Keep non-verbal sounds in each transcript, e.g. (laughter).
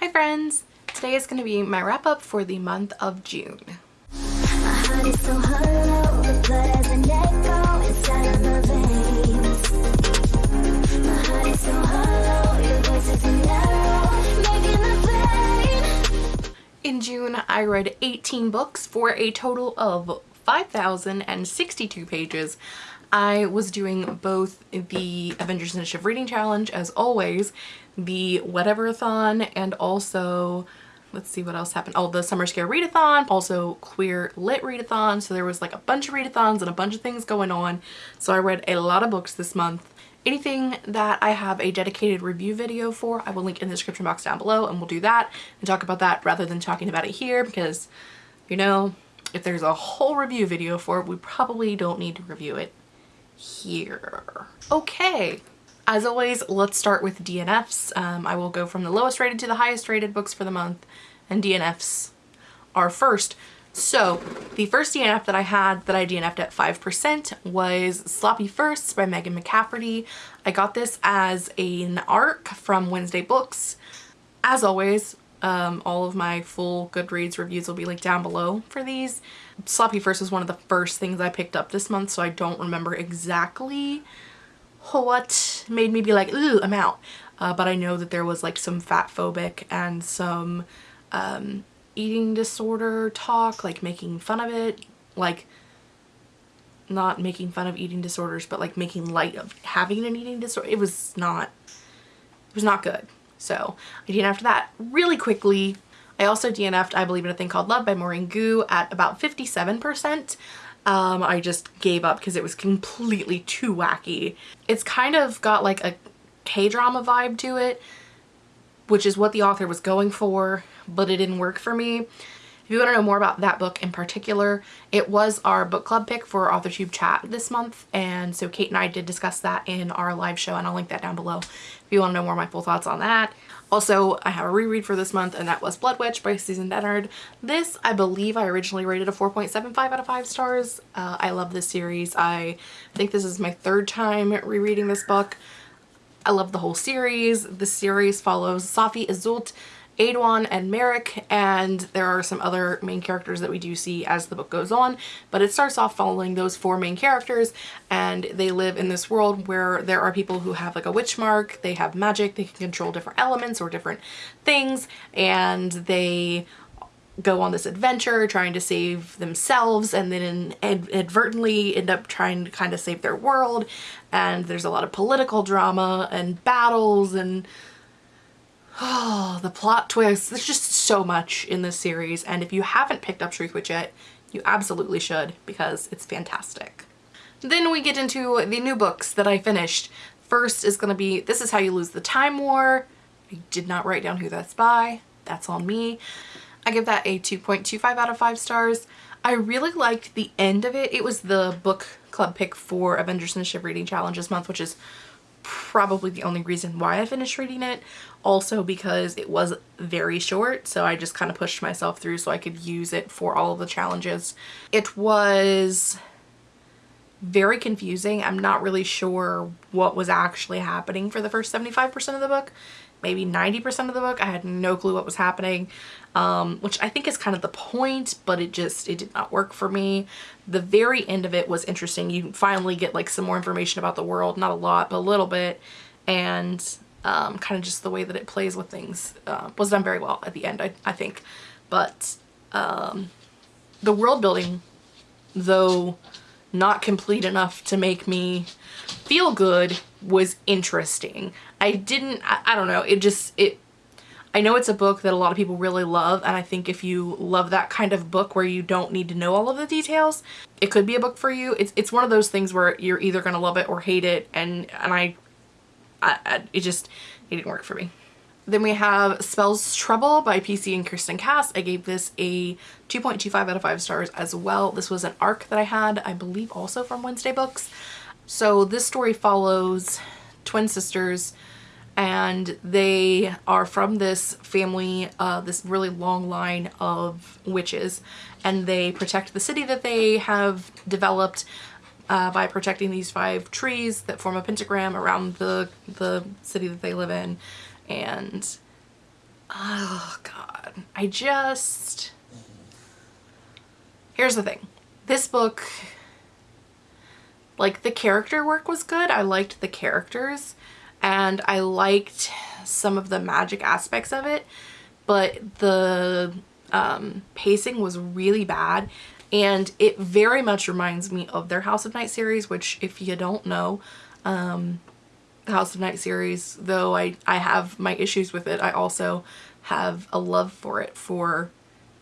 Hi friends! Today is going to be my wrap up for the month of June. In June, I read 18 books for a total of 5,062 pages. I was doing both the Avengers Initiative Reading Challenge, as always, the Whatever-a-thon, and also, let's see what else happened. Oh, the Summer Scare Readathon, also Queer Lit Readathon. So there was like a bunch of readathons and a bunch of things going on. So I read a lot of books this month. Anything that I have a dedicated review video for, I will link in the description box down below and we'll do that and talk about that rather than talking about it here because, you know, if there's a whole review video for it, we probably don't need to review it here. Okay, as always, let's start with DNFs. Um, I will go from the lowest rated to the highest rated books for the month, and DNFs are first. So the first DNF that I had that I DNF'd at 5% was Sloppy Firsts by Megan McCafferty. I got this as an ARC from Wednesday Books. As always, um, all of my full Goodreads reviews will be linked down below for these. Sloppy First was one of the first things I picked up this month, so I don't remember exactly what made me be like, ooh, I'm out. Uh, but I know that there was like some fat phobic and some um, eating disorder talk, like making fun of it, like not making fun of eating disorders, but like making light of having an eating disorder. It was not, it was not good. So I DNF'd that really quickly. I also DNF'd I Believe in a Thing Called Love by Maureen Goo at about 57%. Um, I just gave up because it was completely too wacky. It's kind of got like a K-drama vibe to it, which is what the author was going for, but it didn't work for me. If you want to know more about that book in particular, it was our book club pick for AuthorTube chat this month. And so Kate and I did discuss that in our live show and I'll link that down below if you want to know more of my full thoughts on that. Also, I have a reread for this month and that was Blood Witch by Susan Dennard. This, I believe I originally rated a 4.75 out of 5 stars. Uh, I love this series. I think this is my third time rereading this book. I love the whole series. The series follows Safi Iseult Aeduan and Merik and there are some other main characters that we do see as the book goes on. But it starts off following those four main characters and they live in this world where there are people who have like a witch mark, they have magic, they can control different elements or different things and they go on this adventure trying to save themselves and then inadvertently end up trying to kind of save their world. And there's a lot of political drama and battles and Oh, the plot twists. There's just so much in this series and if you haven't picked up Truth Witch yet, you absolutely should because it's fantastic. Then we get into the new books that I finished. First is going to be This Is How You Lose the Time War. I did not write down who that's by. That's on me. I give that a 2.25 out of 5 stars. I really liked the end of it. It was the book club pick for Avengers Initiative Reading Challenge this month, which is probably the only reason why I finished reading it. Also because it was very short, so I just kind of pushed myself through so I could use it for all of the challenges. It was very confusing. I'm not really sure what was actually happening for the first 75% of the book maybe 90% of the book. I had no clue what was happening, um, which I think is kind of the point, but it just, it did not work for me. The very end of it was interesting. You finally get like some more information about the world, not a lot, but a little bit, and um, kind of just the way that it plays with things uh, was done very well at the end, I, I think. But um, the world building, though not complete enough to make me feel good was interesting. I didn't, I, I, don't know, it just, it, I know it's a book that a lot of people really love and I think if you love that kind of book where you don't need to know all of the details, it could be a book for you. It's, it's one of those things where you're either going to love it or hate it and, and I, I, I, it just, it didn't work for me. Then we have Spells Trouble by PC and Kristin Cast. I gave this a 2.25 out of 5 stars as well. This was an ARC that I had, I believe also from Wednesday Books. So this story follows twin sisters and they are from this family, uh, this really long line of witches and they protect the city that they have developed uh, by protecting these five trees that form a pentagram around the, the city that they live in. And oh god, I just, here's the thing. This book, like the character work was good. I liked the characters. And I liked some of the magic aspects of it, but the um, pacing was really bad and it very much reminds me of their House of Night series, which if you don't know, um, the House of Night series, though I, I have my issues with it, I also have a love for it for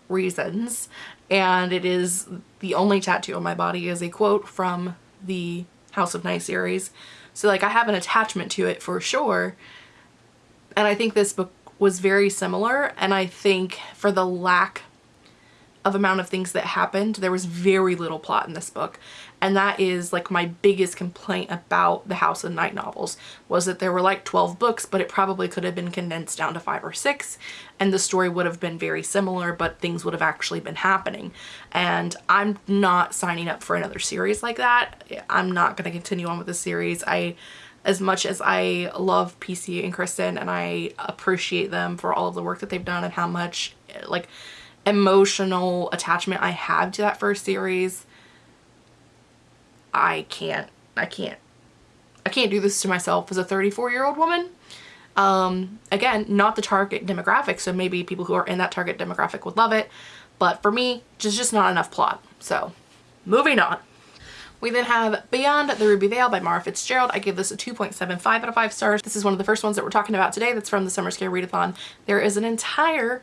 reasons. And it is the only tattoo on my body is a quote from the House of Night series. So like I have an attachment to it for sure. And I think this book was very similar and I think for the lack of amount of things that happened. There was very little plot in this book. And that is like my biggest complaint about the House of Night novels was that there were like 12 books, but it probably could have been condensed down to five or six. And the story would have been very similar, but things would have actually been happening. And I'm not signing up for another series like that. I'm not going to continue on with the series. I as much as I love PC and Kristin and I appreciate them for all of the work that they've done and how much like emotional attachment I have to that first series, I can't, I can't, I can't do this to myself as a 34 year old woman. Um, again, not the target demographic, so maybe people who are in that target demographic would love it, but for me, just, just not enough plot. So, moving on. We then have Beyond the Ruby Veil by Mara Fitzgerald. I give this a 2.75 out of 5 stars. This is one of the first ones that we're talking about today that's from the Summer Scare Readathon. There is an entire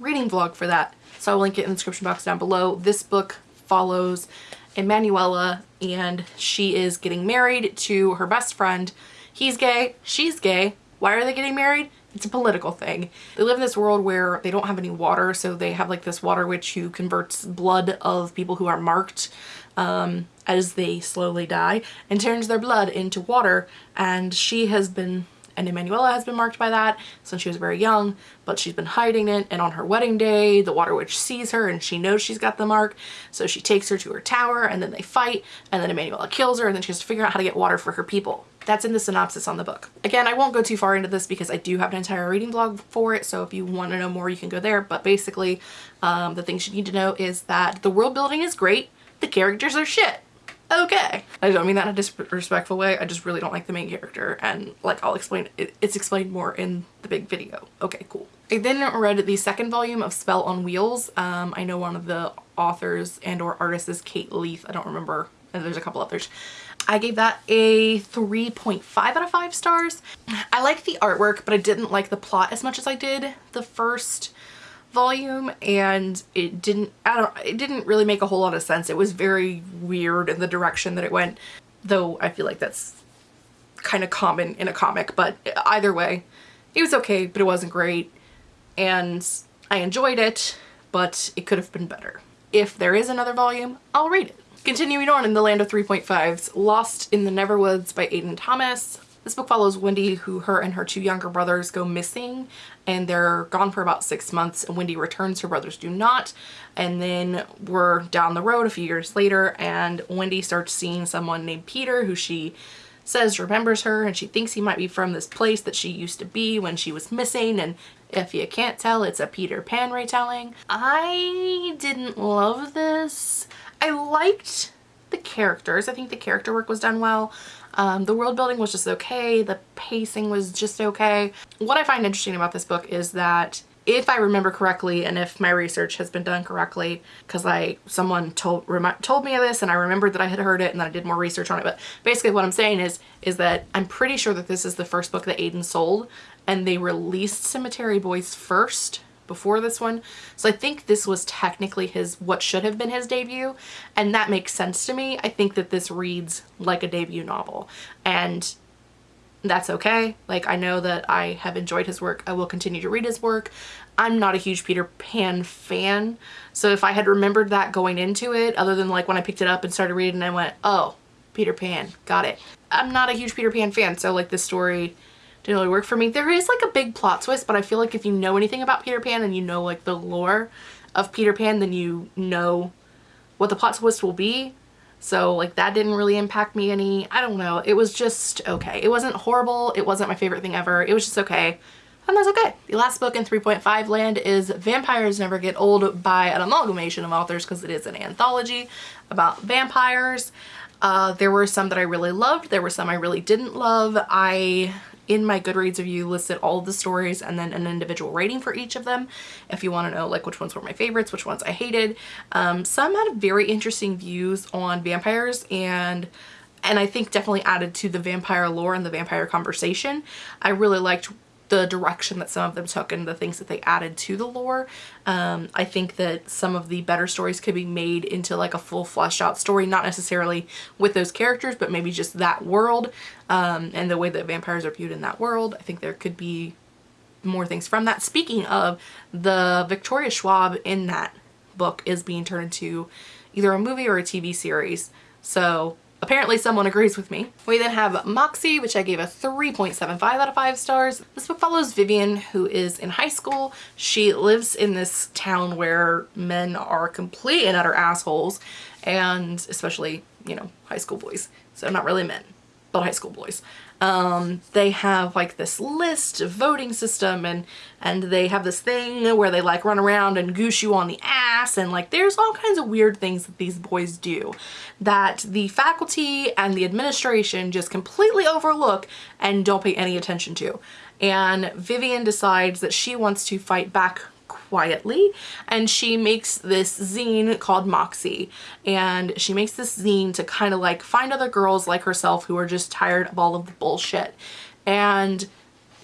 reading vlog for that. So I'll link it in the description box down below. This book follows Emanuela and she is getting married to her best friend. He's gay, she's gay. Why are they getting married? It's a political thing. They live in this world where they don't have any water, so they have like this water witch who converts blood of people who are marked um, as they slowly die and turns their blood into water. And she has been and Emanuela has been marked by that since she was very young, but she's been hiding it. And on her wedding day, the Water Witch sees her and she knows she's got the mark. So she takes her to her tower and then they fight and then Emanuela kills her and then she has to figure out how to get water for her people. That's in the synopsis on the book. Again, I won't go too far into this because I do have an entire reading blog for it. So if you want to know more, you can go there. But basically, um, the things you need to know is that the world building is great. The characters are shit okay. I don't mean that in a disrespectful way. I just really don't like the main character and like I'll explain it. It's explained more in the big video. Okay, cool. I then read the second volume of Spell on Wheels. Um, I know one of the authors and or artists is Kate Leth. I don't remember. There's a couple others. I gave that a 3.5 out of 5 stars. I like the artwork, but I didn't like the plot as much as I did the first volume and it didn't I don't it didn't really make a whole lot of sense. It was very weird in the direction that it went though I feel like that's kind of common in a comic but either way it was okay but it wasn't great and I enjoyed it but it could have been better. If there is another volume I'll read it. Continuing on in the land of 3.5s, Lost in the Neverwoods by Aiden Thomas. This book follows Wendy who her and her two younger brothers go missing and they're gone for about six months and Wendy returns, her brothers do not. And then we're down the road a few years later and Wendy starts seeing someone named Peter who she says remembers her and she thinks he might be from this place that she used to be when she was missing and if you can't tell it's a Peter Pan retelling. I didn't love this. I liked the characters. I think the character work was done well. Um, the world building was just okay. The pacing was just okay. What I find interesting about this book is that if I remember correctly and if my research has been done correctly because I someone told told me this and I remembered that I had heard it and then I did more research on it but basically what I'm saying is is that I'm pretty sure that this is the first book that Aiden sold and they released Cemetery Boys first before this one. So I think this was technically his, what should have been his debut. And that makes sense to me. I think that this reads like a debut novel and that's okay. Like I know that I have enjoyed his work. I will continue to read his work. I'm not a huge Peter Pan fan. So if I had remembered that going into it, other than like when I picked it up and started reading, and I went, oh, Peter Pan, got it. I'm not a huge Peter Pan fan. So like this story didn't really work for me. There is like a big plot twist, but I feel like if you know anything about Peter Pan and you know like the lore of Peter Pan, then you know what the plot twist will be. So like that didn't really impact me any. I don't know. It was just okay. It wasn't horrible. It wasn't my favorite thing ever. It was just okay. and that's okay. The last book in 3.5 land is Vampires Never Get Old by an amalgamation of authors because it is an anthology about vampires. Uh, there were some that I really loved. There were some I really didn't love. I, in my Goodreads review, listed all of the stories and then an individual rating for each of them. If you want to know like which ones were my favorites, which ones I hated. Um, some had very interesting views on vampires and and I think definitely added to the vampire lore and the vampire conversation. I really liked the direction that some of them took and the things that they added to the lore. Um, I think that some of the better stories could be made into like a full fleshed out story, not necessarily with those characters, but maybe just that world um, and the way that vampires are viewed in that world. I think there could be more things from that. Speaking of, the Victoria Schwab in that book is being turned into either a movie or a TV series. So Apparently someone agrees with me. We then have Moxie, which I gave a 3.75 out of 5 stars. This book follows Vivian, who is in high school. She lives in this town where men are complete and utter assholes, and especially, you know, high school boys. So not really men, but high school boys um, they have like this list voting system and and they have this thing where they like run around and goose you on the ass and like there's all kinds of weird things that these boys do that the faculty and the administration just completely overlook and don't pay any attention to. And Vivian decides that she wants to fight back quietly and she makes this zine called Moxie. And she makes this zine to kind of like find other girls like herself who are just tired of all of the bullshit. And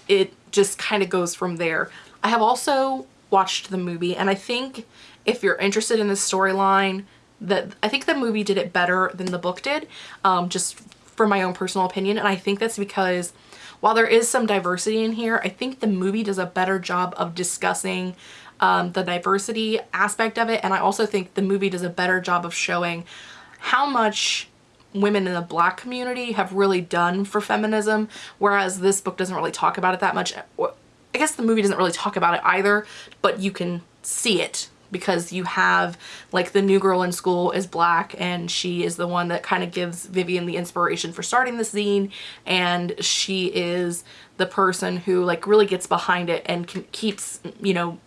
it just kind of goes from there. I have also watched the movie and I think if you're interested in the storyline that I think the movie did it better than the book did um, just for my own personal opinion. And I think that's because while there is some diversity in here, I think the movie does a better job of discussing um, the diversity aspect of it. And I also think the movie does a better job of showing how much women in the black community have really done for feminism, whereas this book doesn't really talk about it that much. I guess the movie doesn't really talk about it either, but you can see it because you have like the new girl in school is black and she is the one that kind of gives Vivian the inspiration for starting the zine and she is the person who like really gets behind it and keeps you know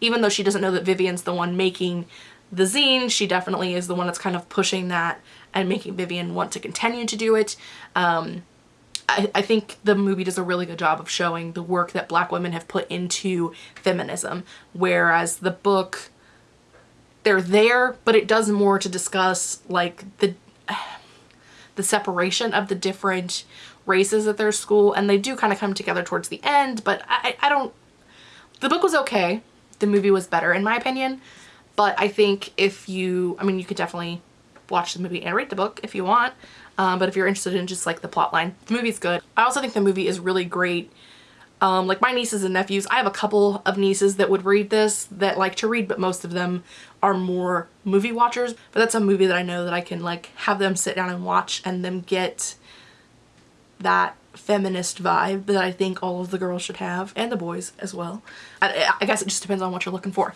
even though she doesn't know that Vivian's the one making the zine, she definitely is the one that's kind of pushing that and making Vivian want to continue to do it. Um, I, I, think the movie does a really good job of showing the work that black women have put into feminism, whereas the book, they're there, but it does more to discuss like the (sighs) the separation of the different races at their school and they do kind of come together towards the end but I, I don't the book was okay the movie was better in my opinion. But I think if you, I mean, you could definitely watch the movie and read the book if you want. Um, but if you're interested in just like the plot line, the movie's good. I also think the movie is really great. Um, like my nieces and nephews, I have a couple of nieces that would read this that like to read, but most of them are more movie watchers. But that's a movie that I know that I can like have them sit down and watch and them get that feminist vibe that I think all of the girls should have and the boys as well. I, I guess it just depends on what you're looking for.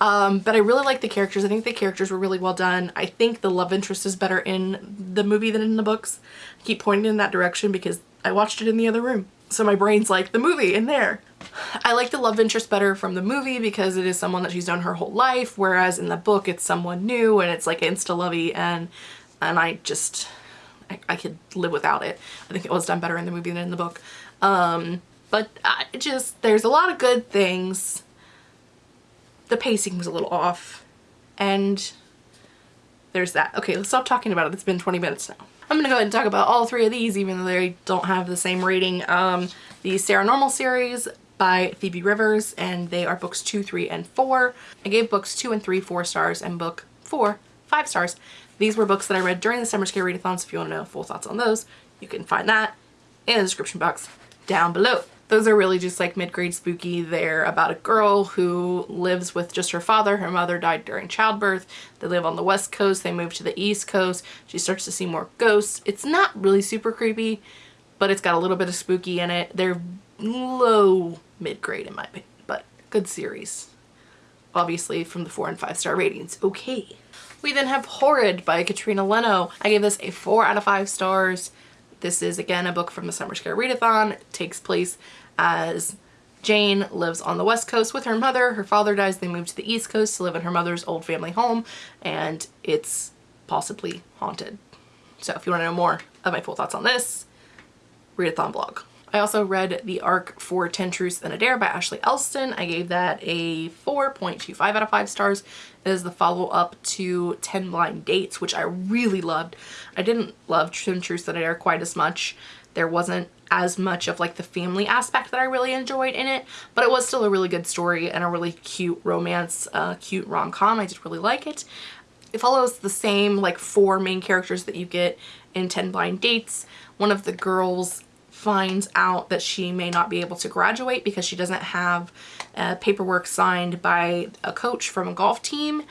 Um, but I really like the characters. I think the characters were really well done. I think the love interest is better in the movie than in the books. I keep pointing in that direction because I watched it in the other room. So my brain's like, the movie in there. I like the love interest better from the movie because it is someone that she's known her whole life, whereas in the book it's someone new and it's like insta-lovey and, and I just, I, I, could live without it. I think it was done better in the movie than in the book. Um, but I just, there's a lot of good things. The pacing was a little off and there's that. Okay, let's stop talking about it. It's been 20 minutes now. I'm gonna go ahead and talk about all three of these even though they don't have the same rating. Um, the Sara Normal series by Phoebe Rivers and they are books two, three, and four. I gave books two and three four stars and book four five stars. These were books that I read during the Summer Scare Readathon, so if you want to know full thoughts on those, you can find that in the description box down below. Those are really just like mid-grade spooky. They're about a girl who lives with just her father. Her mother died during childbirth. They live on the west coast. They move to the east coast. She starts to see more ghosts. It's not really super creepy, but it's got a little bit of spooky in it. They're low mid-grade in my opinion, but good series. Obviously from the four and five star ratings. Okay. We then have Horrid by Katrina Leno. I gave this a four out of five stars. This is again a book from the Summer Scare Readathon. It takes place as Jane lives on the west coast with her mother. Her father dies. They move to the east coast to live in her mother's old family home and it's possibly haunted. So if you want to know more of my full thoughts on this, readathon blog. I also read The ARC for 10 Truths and a Dare by Ashley Elston. I gave that a 4.25 out of 5 stars. It is the follow-up to 10 Blind Dates, which I really loved. I didn't love 10 Truths and a Dare quite as much. There wasn't as much of like the family aspect that I really enjoyed in it, but it was still a really good story and a really cute romance, uh, cute rom-com. I did really like it. It follows the same like four main characters that you get in 10 Blind Dates. One of the girls finds out that she may not be able to graduate because she doesn't have uh, paperwork signed by a coach from a golf team.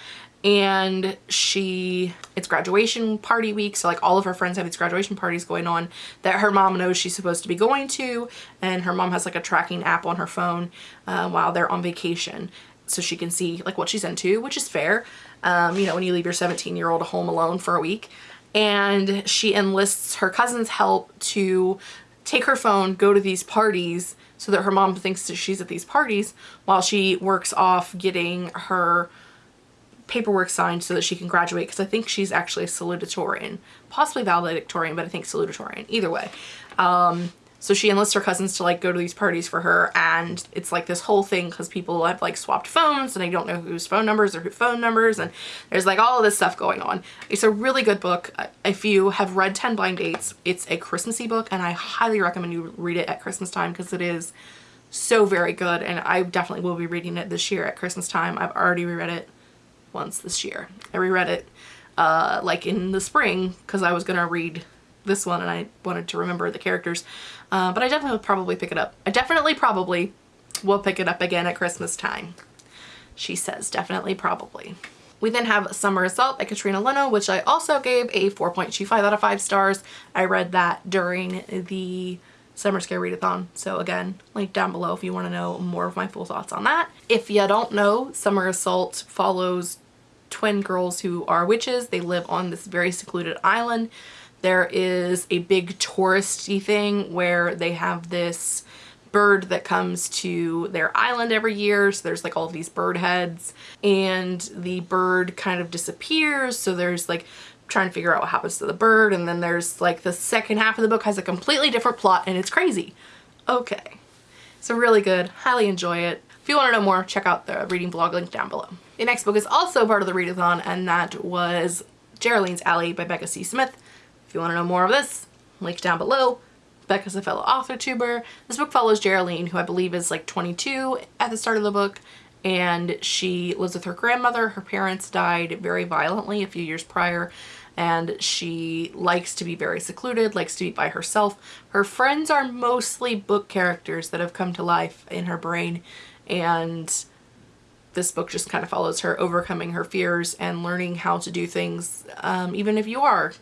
And she it's graduation party week so like all of her friends have these graduation parties going on that her mom knows she's supposed to be going to. And her mom has like a tracking app on her phone uh, while they're on vacation. So she can see like what she's into which is fair. Um, you know when you leave your 17 year old home alone for a week. And she enlists her cousin's help to take her phone, go to these parties so that her mom thinks that she's at these parties while she works off getting her paperwork signed so that she can graduate because I think she's actually a salutatorian, possibly valedictorian, but I think salutatorian, either way. Um, so she enlists her cousins to like go to these parties for her and it's like this whole thing because people have like swapped phones and I don't know whose phone numbers or who phone numbers and there's like all this stuff going on. It's a really good book. If you have read 10 Blind Dates, it's a Christmassy book and I highly recommend you read it at Christmas time because it is so very good and I definitely will be reading it this year at Christmas time. I've already reread it once this year. I reread it uh, like in the spring because I was going to read this one and I wanted to remember the characters. Uh, but I definitely will probably pick it up. I definitely probably will pick it up again at Christmas time. She says definitely probably. We then have Summer of Salt by Katrina Leno, which I also gave a 4.25 out of 5 stars. I read that during the Summer Scare Readathon. So again, link down below if you want to know more of my full thoughts on that. If you don't know, Summer of Salt follows twin girls who are witches. They live on this very secluded island there is a big touristy thing where they have this bird that comes to their island every year. So there's like all these bird heads and the bird kind of disappears. So there's like trying to figure out what happens to the bird. And then there's like the second half of the book has a completely different plot and it's crazy. Okay. So really good. Highly enjoy it. If you want to know more, check out the reading blog link down below. The next book is also part of the readathon and that was Geraldine's Alley by Becca C. Smith. If you want to know more of this, link down below. Becca's a fellow author tuber. This book follows Geraldine, who I believe is like 22 at the start of the book, and she lives with her grandmother. Her parents died very violently a few years prior, and she likes to be very secluded, likes to be by herself. Her friends are mostly book characters that have come to life in her brain, and this book just kind of follows her overcoming her fears and learning how to do things um, even if you are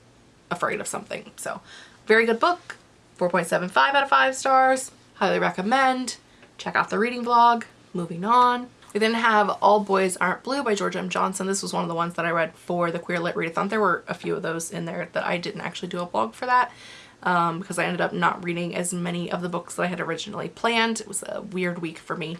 afraid of something. So very good book. 4.75 out of 5 stars. Highly recommend. Check out the reading vlog. Moving on. We then have All Boys Aren't Blue by George M. Johnson. This was one of the ones that I read for the Queer Lit Readathon. There were a few of those in there that I didn't actually do a blog for that um, because I ended up not reading as many of the books that I had originally planned. It was a weird week for me.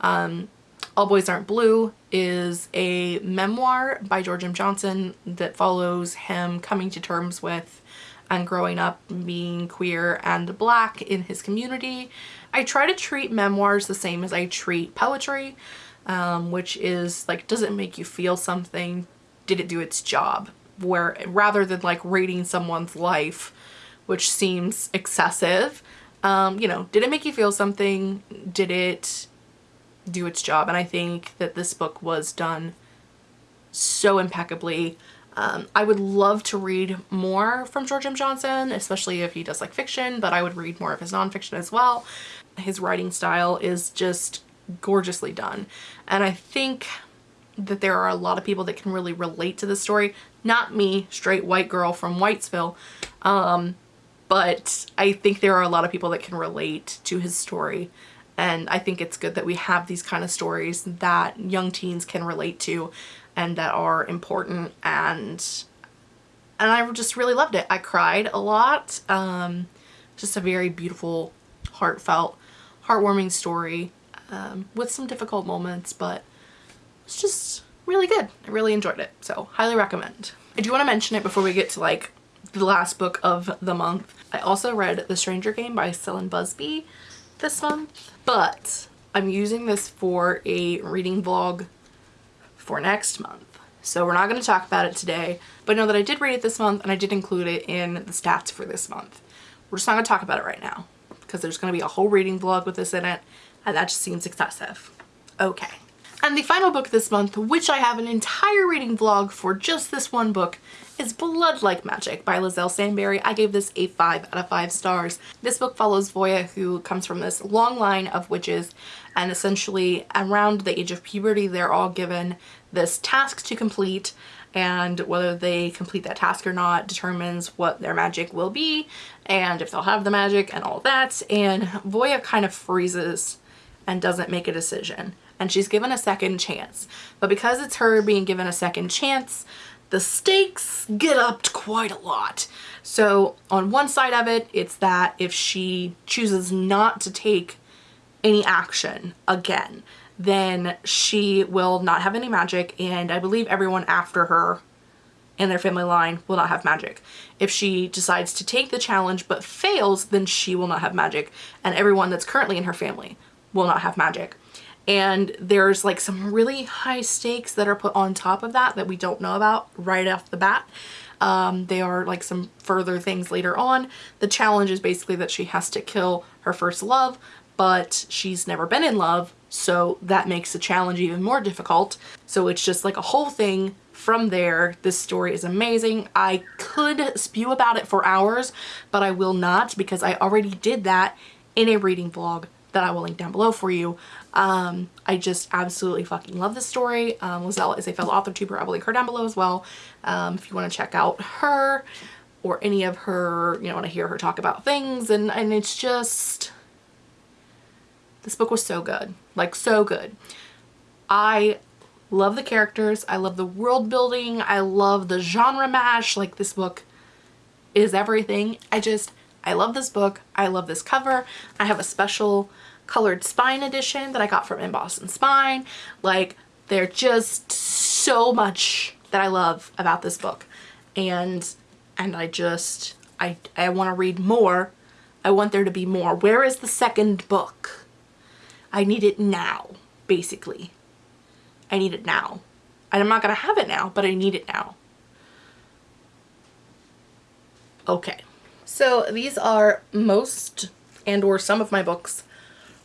Um, all Boys Aren't Blue is a memoir by George M. Johnson that follows him coming to terms with and growing up being queer and black in his community. I try to treat memoirs the same as I treat poetry, um, which is like, does it make you feel something? Did it do its job? Where rather than like rating someone's life, which seems excessive, um, you know, did it make you feel something? Did it do its job and I think that this book was done so impeccably. Um, I would love to read more from George M. Johnson, especially if he does like fiction, but I would read more of his nonfiction as well. His writing style is just gorgeously done. And I think that there are a lot of people that can really relate to the story. Not me, straight white girl from Whitesville, um, but I think there are a lot of people that can relate to his story and I think it's good that we have these kind of stories that young teens can relate to and that are important and and I just really loved it. I cried a lot. Um, just a very beautiful, heartfelt, heartwarming story. um, with some difficult moments, but it's just really good. I really enjoyed it, so highly recommend. I do want to mention it before we get to like the last book of the month. I also read The Stranger Game by Cylin Busby this month, but I'm using this for a reading vlog for next month. So we're not going to talk about it today, but know that I did read it this month and I did include it in the stats for this month. We're just not going to talk about it right now because there's going to be a whole reading vlog with this in it and that just seems excessive. Okay. And the final book this month, which I have an entire reading vlog for just this one book, is Blood Like Magic by Liselle Sambury. I gave this a 5 out of 5 stars. This book follows Voya who comes from this long line of witches and essentially around the age of puberty they're all given this task to complete and whether they complete that task or not determines what their magic will be and if they'll have the magic and all that and Voya kind of freezes and doesn't make a decision and she's given a second chance but because it's her being given a second chance the stakes get upped quite a lot. So on one side of it, it's that if she chooses not to take any action again, then she will not have any magic and I believe everyone after her in their family line will not have magic. If she decides to take the challenge but fails, then she will not have magic and everyone that's currently in her family will not have magic and there's like some really high stakes that are put on top of that that we don't know about right off the bat. Um, they are like some further things later on. The challenge is basically that she has to kill her first love, but she's never been in love, so that makes the challenge even more difficult. So it's just like a whole thing from there. This story is amazing. I could spew about it for hours, but I will not because I already did that in a reading vlog that I will link down below for you. Um, I just absolutely fucking love this story. Um, Liselle is a fellow author tuber. I will link her down below as well. Um, if you want to check out her or any of her, you know, want to hear her talk about things. And, and it's just, this book was so good. Like so good. I love the characters. I love the world building. I love the genre mash. Like this book is everything. I just, I love this book. I love this cover. I have a special colored spine edition that I got from Emboss and Spine. Like they're just so much that I love about this book. And and I just I I want to read more. I want there to be more. Where is the second book? I need it now, basically. I need it now. And I'm not going to have it now, but I need it now. Okay. So these are most and or some of my books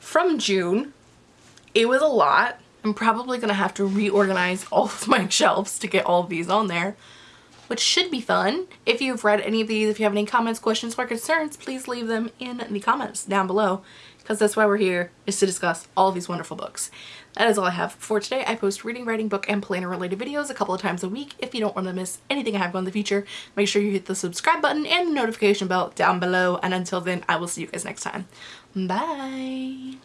from June. It was a lot. I'm probably going to have to reorganize all of my (laughs) shelves to get all of these on there, which should be fun. If you've read any of these, if you have any comments, questions, or concerns, please leave them in the comments down below because that's why we're here is to discuss all these wonderful books. That is all I have for today. I post reading, writing, book, and planner related videos a couple of times a week. If you don't want to miss anything I have going in the future, make sure you hit the subscribe button and the notification bell down below. And until then, I will see you guys next time. Bye!